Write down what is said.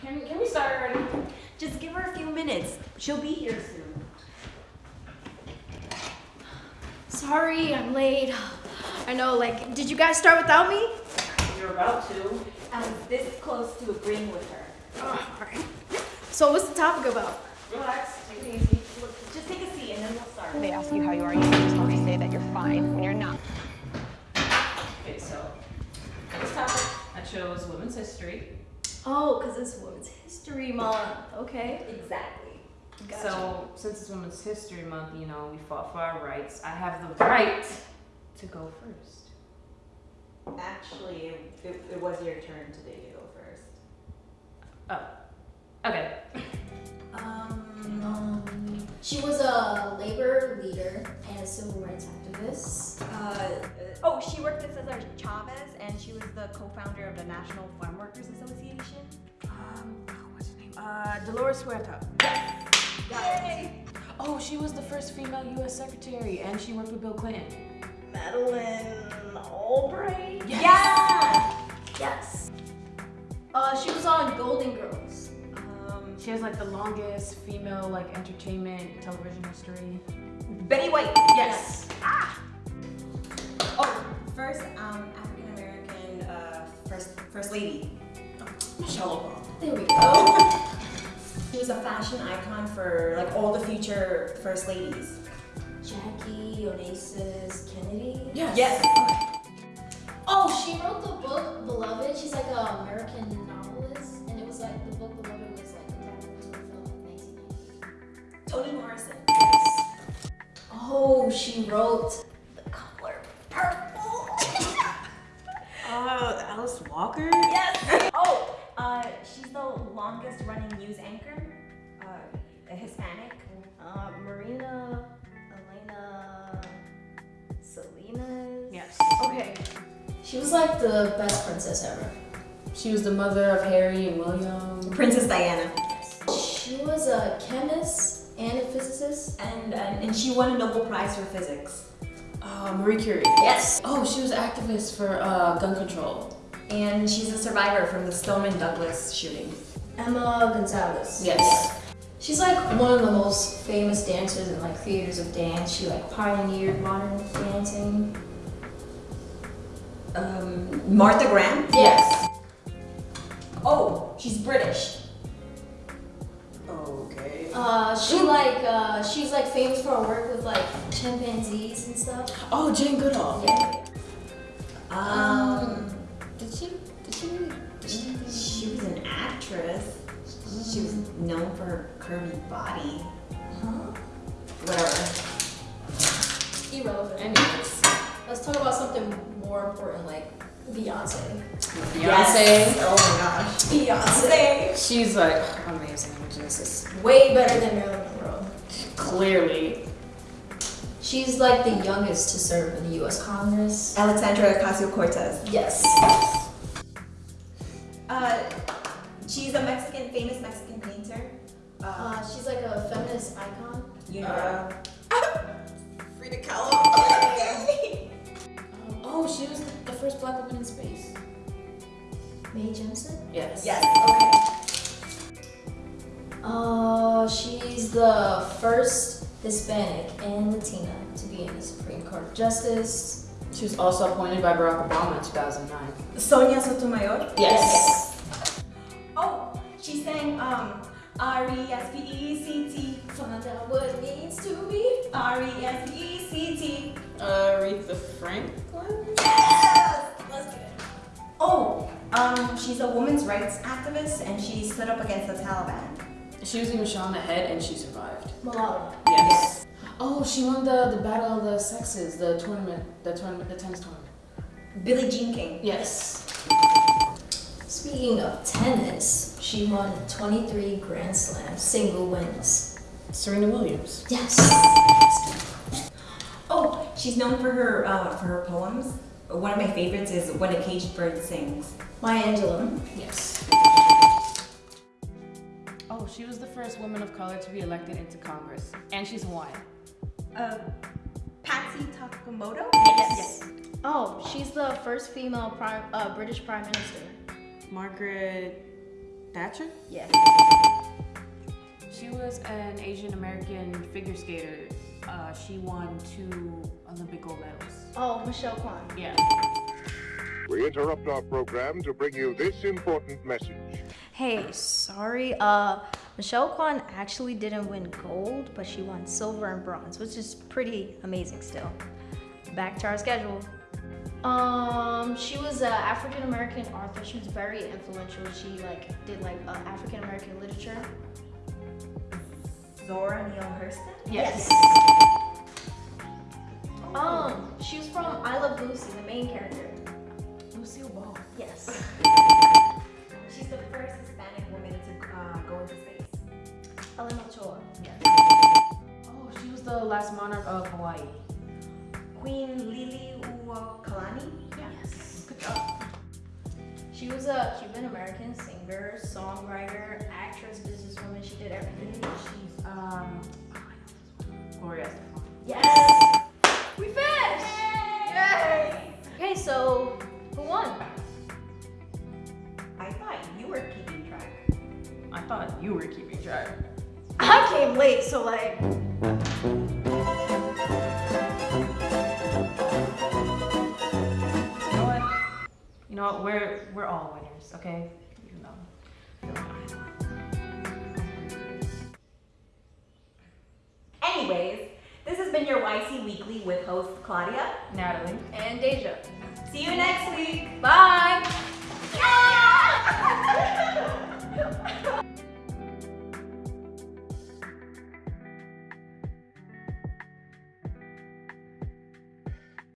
Can, can we start already? Just give her a few minutes. She'll be here soon. Sorry, I'm late. I know, like, did you guys start without me? You're about to. I was this close to agreeing with her. Oh, alright. So what's the topic about? Relax, take it easy. Just take a seat and then we'll start. They ask you how you are, you just want to say that you're fine when you're not. Okay, so for this topic, I chose women's history. Oh, because it's Women's History Month. Okay. Exactly. Gotcha. So since it's Women's History Month, you know, we fought for our rights. I have the right to go first. Actually, it, it was your turn today to go first. Oh. Okay. Um, Um, she was a labor leader and a civil rights activist. uh, Oh, she worked with Cesar Chavez, and she was the co-founder of the National Farm Workers Association. Um, oh, what's her name? Uh, Dolores Huerta. Yay! Oh, she was the first female U.S. secretary, and she worked with Bill Clinton. Madeleine Albright? Yeah! Yes. Uh, she was on Golden Girls. She has like the longest female like entertainment television history. Betty White. Yes. Oh, first um, African American uh, first first lady. Michelle Obama. There we go. She was a fashion icon for like all the future first ladies. Jackie Onassis Kennedy. Yes. Yes. Oh, she wrote the book Beloved. She's like an Toni Morrison. Oh, she wrote The Color Purple. Uh, Alice Walker. Yes. oh, uh, she's the longest running news anchor. Uh, a Hispanic. uh, Marina Elena Salinas. Yes. Okay. She was like the best princess ever. She was the mother of Harry and William. Princess Diana. She was a chemist and a physicist. And, and and she won a Nobel Prize for physics. Uh, Marie Curie. Yes. Oh, she was activist for uh, gun control. And she's a survivor from the Stoneman Douglas shooting. Emma Gonzalez. Yes. She's like one of the most famous dancers and like creators of dance. She like pioneered modern dancing. Um, Martha Graham. Yes. Oh, she's British. Okay. Uh, she like uh, she's like famous for her work with like chimpanzees and stuff. Oh, Jane Goodall. Yeah. Um, Did she? Did she? Did she? she was an actress. She was known for her curvy body. Huh? Whatever. Irrelevant. Anyways. Let's talk about something more important, like Beyonce. Beyonce. Yes. Oh my gosh. Beyonce. She's like amazing. Genesis. Way better than Marilyn Monroe. Clearly. She's like the youngest to serve in the U.S. Congress. Alexandra Ocasio Cortez. Yes. Uh, she's a Mexican, famous Mexican painter. Uh, Uh, she's like a feminist icon. you know. Uh, Frida Kahlo. oh, she was the first black woman in space. Mae Jemison. Yes. yes. Okay. Uh, she's the first Hispanic and Latina to be in the Supreme Court of Justice. She was also appointed by Barack Obama in 2009. Sonia Sotomayor. Yes. Oh, she sang um R E S P E C T. Find out what it means to be. R E S P E C T. Aretha Franklin. Yes. Let's get it. Oh, um, she's a women's rights activist and she stood up against the Taliban. She was even shot in the head and she survived. Malala. Yes. Oh, she won the, the battle of the sexes, the tournament, the tournament, the tennis tournament. Billie Jean King. Yes. Speaking of tennis, she won 23 Grand Slam single wins. Serena Williams. Yes. Oh, she's known for her uh, for her poems. One of my favorites is When a Caged Bird Sings. Maya Angelou. Yes. Oh, she was the first woman of color to be elected into Congress, and she's Hawaiian. Uh, Patsy Takemoto? Yes. Oh, she's the first female prime, uh, British Prime Minister. Margaret Thatcher? Yes. She was an Asian American figure skater. Uh, she won two Olympic gold medals. Oh, Michelle Kwan. Yeah. We interrupt our program to bring you this important message. Hey, sorry. Uh, Michelle Kwan actually didn't win gold, but she won silver and bronze, which is pretty amazing still. Back to our schedule. Um, she was an African American author. She was very influential. She like did like uh, African American literature. Zora Neale Hurston? Yes. Um, she was from I Love Lucy, the main character. Lucille Ball. Yes. She's the first Hispanic woman to uh, go into space. Ellen Ochoa. Yes. Oh, she was the last monarch of Hawaii. Queen Liliuokalani? Yes. Good job. She was a Cuban American singer, songwriter, actress, businesswoman. She did everything. She's um. oh, I know this one. Gloria Estefan. Yes. We finished. Yay! Okay, so who won? I thought you were keeping track. I thought you were keeping track. I came late, so like. You know what? You know what? We're we're all winners, okay? Even though. Anyways, this has been your YC Weekly with host Claudia. Natalie. And Deja. See you next week. Bye.